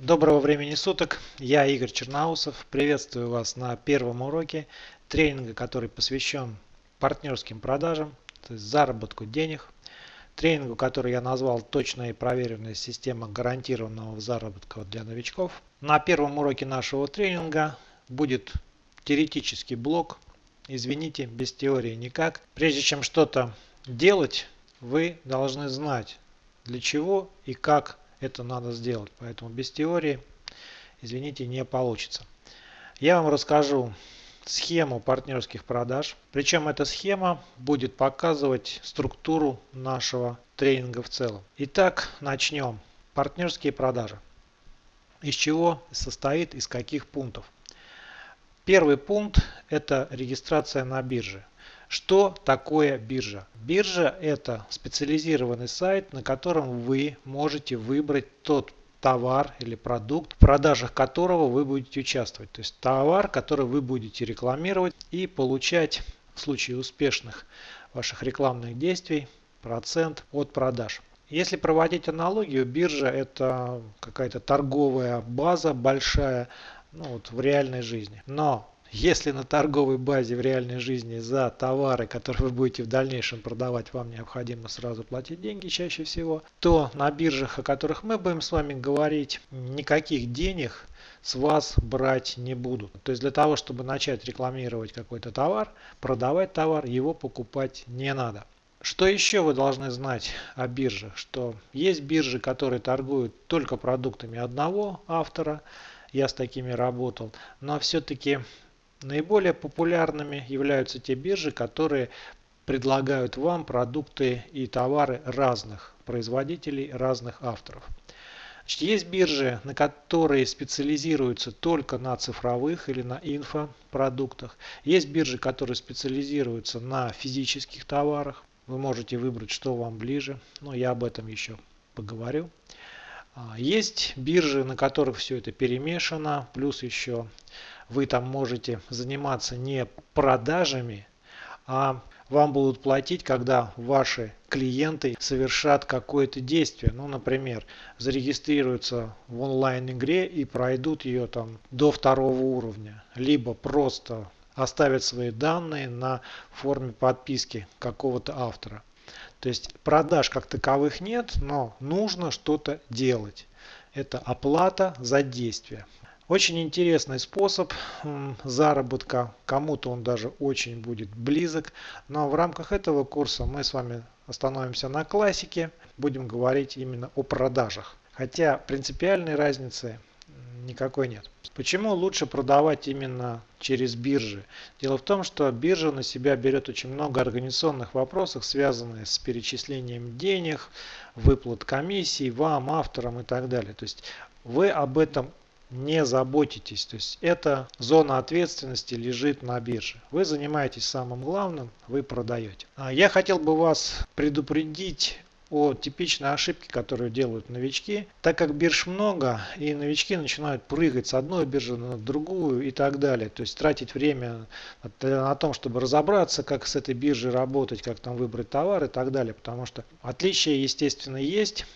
Доброго времени суток, я Игорь Черноусов, приветствую вас на первом уроке тренинга, который посвящен партнерским продажам, то есть заработку денег. Тренингу, который я назвал «Точная и проверенная система гарантированного заработка для новичков». На первом уроке нашего тренинга будет теоретический блок, извините, без теории никак. Прежде чем что-то делать, вы должны знать, для чего и как это надо сделать. Поэтому без теории, извините, не получится. Я вам расскажу схему партнерских продаж. Причем эта схема будет показывать структуру нашего тренинга в целом. Итак, начнем. Партнерские продажи. Из чего состоит, из каких пунктов. Первый пункт – это регистрация на бирже. Что такое биржа? Биржа – это специализированный сайт, на котором вы можете выбрать тот товар или продукт, в продажах которого вы будете участвовать. То есть товар, который вы будете рекламировать и получать в случае успешных ваших рекламных действий процент от продаж. Если проводить аналогию, биржа это какая-то торговая база большая ну, вот, в реальной жизни. Но если на торговой базе в реальной жизни за товары, которые вы будете в дальнейшем продавать, вам необходимо сразу платить деньги чаще всего, то на биржах, о которых мы будем с вами говорить, никаких денег с вас брать не будут. То есть для того, чтобы начать рекламировать какой-то товар, продавать товар, его покупать не надо. Что еще вы должны знать о биржах? Что есть биржи, которые торгуют только продуктами одного автора. Я с такими работал. Но все-таки Наиболее популярными являются те биржи, которые предлагают вам продукты и товары разных производителей, разных авторов. Значит, есть биржи, на которые специализируются только на цифровых или на инфопродуктах. Есть биржи, которые специализируются на физических товарах. Вы можете выбрать, что вам ближе, но я об этом еще поговорю. А, есть биржи, на которых все это перемешано, плюс еще вы там можете заниматься не продажами, а вам будут платить, когда ваши клиенты совершат какое-то действие. Ну, например, зарегистрируются в онлайн-игре и пройдут ее там до второго уровня. Либо просто оставят свои данные на форме подписки какого-то автора. То есть продаж как таковых нет, но нужно что-то делать. Это оплата за действие. Очень интересный способ заработка, кому-то он даже очень будет близок. Но в рамках этого курса мы с вами остановимся на классике, будем говорить именно о продажах. Хотя принципиальной разницы никакой нет. Почему лучше продавать именно через биржи? Дело в том, что биржа на себя берет очень много организационных вопросов, связанных с перечислением денег, выплат комиссий вам, авторам и так далее. То есть вы об этом не заботитесь. То есть эта зона ответственности лежит на бирже. Вы занимаетесь самым главным, вы продаете. А я хотел бы вас предупредить о типичной ошибке, которую делают новички. Так как бирж много, и новички начинают прыгать с одной биржи на другую и так далее. То есть тратить время на том, чтобы разобраться, как с этой биржей работать, как там выбрать товар и так далее. Потому что отличия, естественно, есть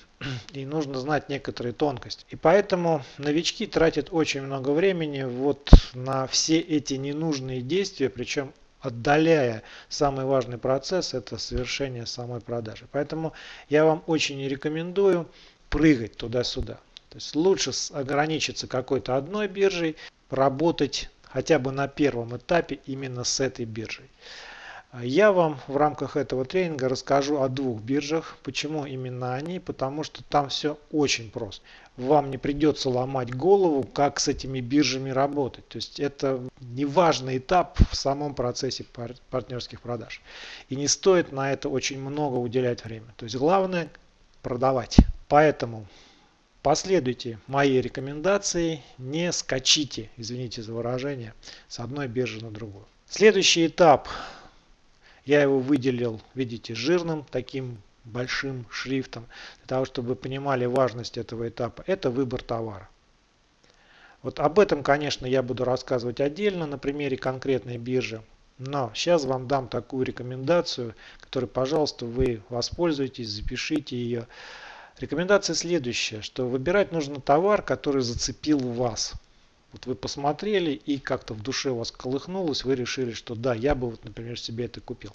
и нужно знать некоторые тонкости. И поэтому новички тратят очень много времени вот на все эти ненужные действия, причем отдаляя самый важный процесс, это совершение самой продажи. Поэтому я вам очень не рекомендую прыгать туда-сюда. То есть лучше ограничиться какой-то одной биржей, работать хотя бы на первом этапе именно с этой биржей. Я вам в рамках этого тренинга расскажу о двух биржах. Почему именно они? Потому что там все очень просто. Вам не придется ломать голову, как с этими биржами работать. То есть это неважный этап в самом процессе партнерских продаж. И не стоит на это очень много уделять время. То есть главное продавать. Поэтому Последуйте моей рекомендации, не скачите, извините за выражение, с одной биржи на другую. Следующий этап я его выделил, видите, жирным таким большим шрифтом, для того, чтобы вы понимали важность этого этапа. Это выбор товара. Вот об этом, конечно, я буду рассказывать отдельно на примере конкретной биржи. Но сейчас вам дам такую рекомендацию, которой, пожалуйста, вы воспользуйтесь, запишите ее. Рекомендация следующая, что выбирать нужно товар, который зацепил вас. Вот вы посмотрели и как-то в душе у вас колыхнулось, вы решили, что да, я бы, вот, например, себе это купил.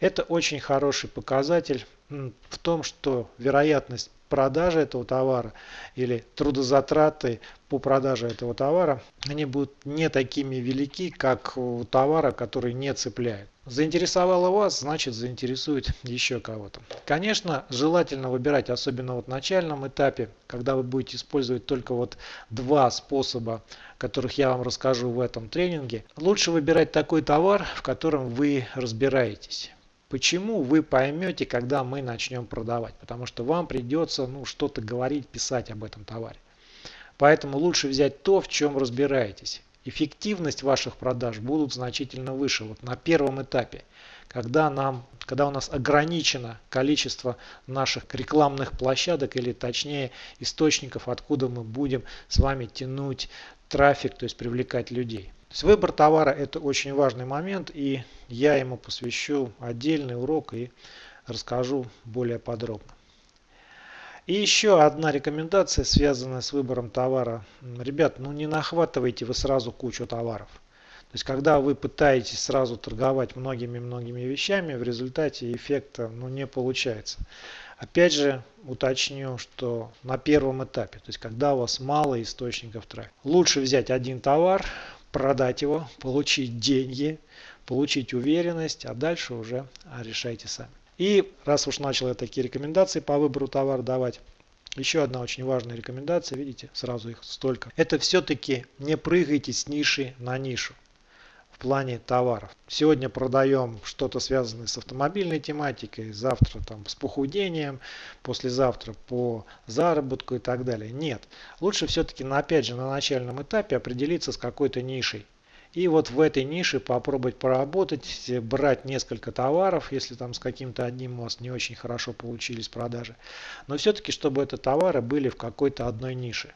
Это очень хороший показатель в том, что вероятность продажи этого товара или трудозатраты по продаже этого товара, они будут не такими велики, как у товара, который не цепляет. Заинтересовало вас, значит заинтересует еще кого-то. Конечно, желательно выбирать, особенно вот в начальном этапе, когда вы будете использовать только вот два способа, которых я вам расскажу в этом тренинге. Лучше выбирать такой товар, в котором вы разбираетесь. Почему вы поймете, когда мы начнем продавать? Потому что вам придется ну, что-то говорить, писать об этом товаре. Поэтому лучше взять то, в чем разбираетесь. Эффективность ваших продаж будут значительно выше. Вот на первом этапе, когда, нам, когда у нас ограничено количество наших рекламных площадок или точнее источников, откуда мы будем с вами тянуть трафик, то есть привлекать людей. То есть выбор товара это очень важный момент и я ему посвящу отдельный урок и расскажу более подробно. И еще одна рекомендация, связанная с выбором товара. Ребят, ну не нахватывайте вы сразу кучу товаров. То есть, когда вы пытаетесь сразу торговать многими-многими вещами, в результате эффекта ну, не получается. Опять же, уточню, что на первом этапе, то есть, когда у вас мало источников трафика, лучше взять один товар, продать его, получить деньги, получить уверенность, а дальше уже решайте сами. И раз уж начал я такие рекомендации по выбору товара давать, еще одна очень важная рекомендация, видите, сразу их столько. Это все-таки не прыгайте с ниши на нишу в плане товаров. Сегодня продаем что-то связанное с автомобильной тематикой, завтра там с похудением, послезавтра по заработку и так далее. Нет. Лучше все-таки, опять же, на начальном этапе определиться с какой-то нишей. И вот в этой нише попробовать поработать, брать несколько товаров, если там с каким-то одним у вас не очень хорошо получились продажи. Но все-таки, чтобы это товары были в какой-то одной нише.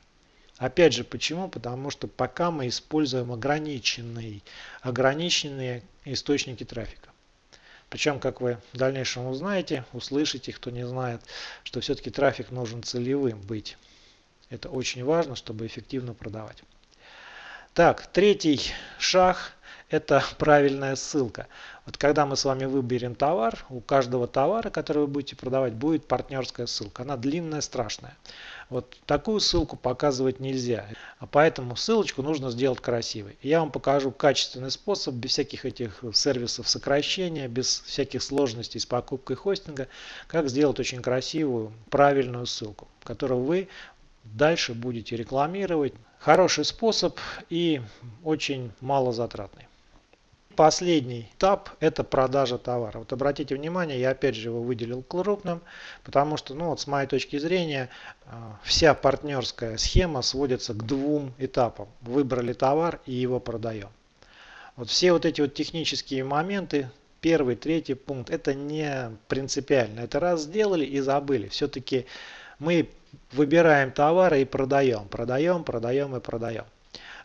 Опять же, почему? Потому что пока мы используем ограниченные, ограниченные источники трафика. Причем, как вы в дальнейшем узнаете, услышите, кто не знает, что все-таки трафик нужен целевым быть. Это очень важно, чтобы эффективно продавать. Так, третий шаг – это правильная ссылка. Вот когда мы с вами выберем товар, у каждого товара, который вы будете продавать, будет партнерская ссылка. Она длинная, страшная. Вот такую ссылку показывать нельзя. А поэтому ссылочку нужно сделать красивой. Я вам покажу качественный способ, без всяких этих сервисов сокращения, без всяких сложностей с покупкой хостинга, как сделать очень красивую, правильную ссылку, которую вы дальше будете рекламировать Хороший способ и очень мало затратный. Последний этап – это продажа товара. Вот обратите внимание, я опять же его выделил крупным, потому что, ну вот с моей точки зрения, а, вся партнерская схема сводится к двум этапам. Выбрали товар и его продаем. Вот все вот эти вот технические моменты, первый, третий пункт, это не принципиально. Это раз сделали и забыли. Все-таки мы выбираем товары и продаем, продаем, продаем и продаем.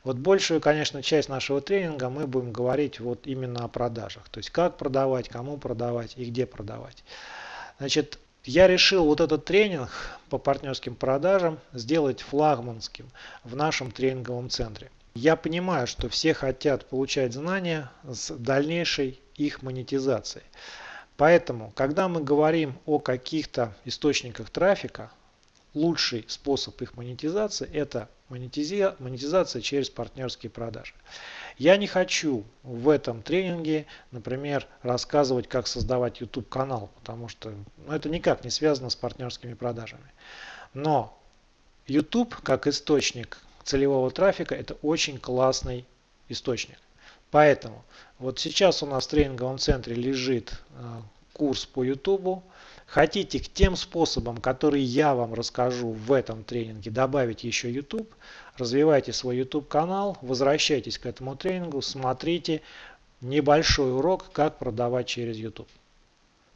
Вот большую, конечно, часть нашего тренинга мы будем говорить вот именно о продажах. То есть как продавать, кому продавать и где продавать. Значит, я решил вот этот тренинг по партнерским продажам сделать флагманским в нашем тренинговом центре. Я понимаю, что все хотят получать знания с дальнейшей их монетизацией. Поэтому, когда мы говорим о каких-то источниках трафика, лучший способ их монетизации это монетизация через партнерские продажи. Я не хочу в этом тренинге, например, рассказывать, как создавать YouTube канал, потому что ну, это никак не связано с партнерскими продажами. Но YouTube как источник целевого трафика это очень классный источник. Поэтому вот сейчас у нас в тренинговом центре лежит э, курс по YouTube. Хотите к тем способам, которые я вам расскажу в этом тренинге, добавить еще YouTube, развивайте свой YouTube канал, возвращайтесь к этому тренингу, смотрите небольшой урок, как продавать через YouTube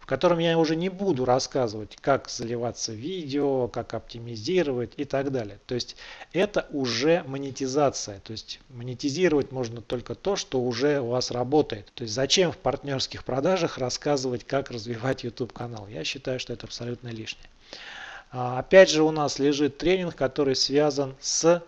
в котором я уже не буду рассказывать, как заливаться видео, как оптимизировать и так далее. То есть это уже монетизация. То есть монетизировать можно только то, что уже у вас работает. То есть зачем в партнерских продажах рассказывать, как развивать YouTube канал? Я считаю, что это абсолютно лишнее. А, опять же у нас лежит тренинг, который связан с,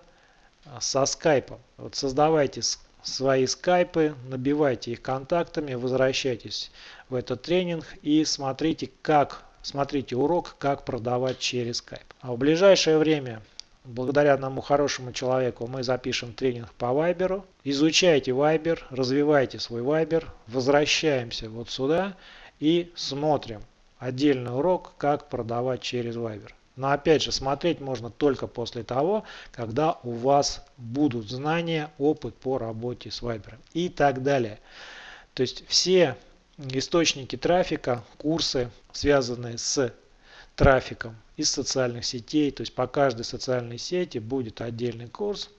со скайпом. Вот создавайте свои скайпы, набивайте их контактами, возвращайтесь в этот тренинг и смотрите, как, смотрите урок, как продавать через скайп. А в ближайшее время Благодаря одному хорошему человеку мы запишем тренинг по Viber. Изучайте Viber, развивайте свой Viber. Возвращаемся вот сюда и смотрим отдельный урок, как продавать через Viber. Но опять же, смотреть можно только после того, когда у вас будут знания, опыт по работе с Viber и так далее. То есть все источники трафика, курсы, связанные с трафиком из социальных сетей. То есть по каждой социальной сети будет отдельный курс.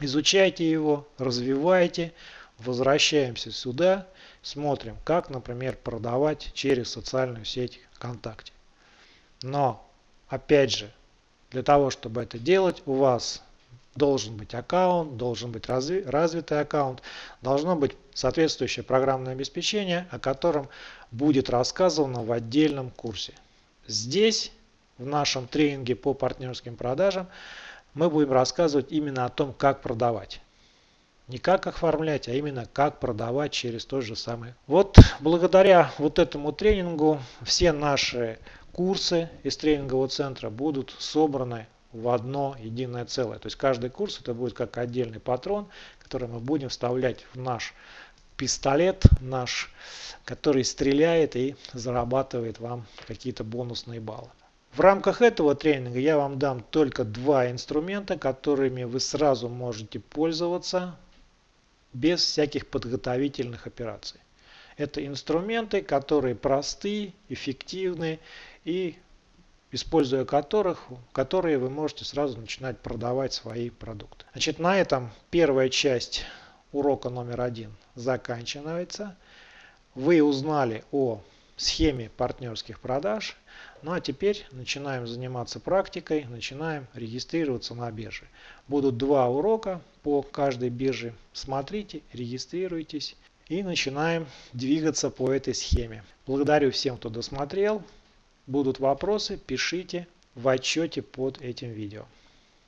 Изучайте его, развивайте. Возвращаемся сюда, смотрим, как, например, продавать через социальную сеть ВКонтакте. Но, опять же, для того, чтобы это делать, у вас должен быть аккаунт, должен быть разви развитый аккаунт, должно быть соответствующее программное обеспечение, о котором будет рассказано в отдельном курсе. Здесь, в нашем тренинге по партнерским продажам, мы будем рассказывать именно о том, как продавать. Не как оформлять, а именно как продавать через тот же самый. Вот благодаря вот этому тренингу все наши курсы из тренингового центра будут собраны в одно единое целое. То есть каждый курс это будет как отдельный патрон, который мы будем вставлять в наш пистолет наш, который стреляет и зарабатывает вам какие-то бонусные баллы. В рамках этого тренинга я вам дам только два инструмента, которыми вы сразу можете пользоваться без всяких подготовительных операций. Это инструменты, которые просты, эффективны и используя которых, которые вы можете сразу начинать продавать свои продукты. Значит, на этом первая часть урока номер один заканчивается. Вы узнали о схеме партнерских продаж. Ну а теперь начинаем заниматься практикой, начинаем регистрироваться на бирже. Будут два урока по каждой бирже. Смотрите, регистрируйтесь и начинаем двигаться по этой схеме. Благодарю всем, кто досмотрел. Будут вопросы, пишите в отчете под этим видео.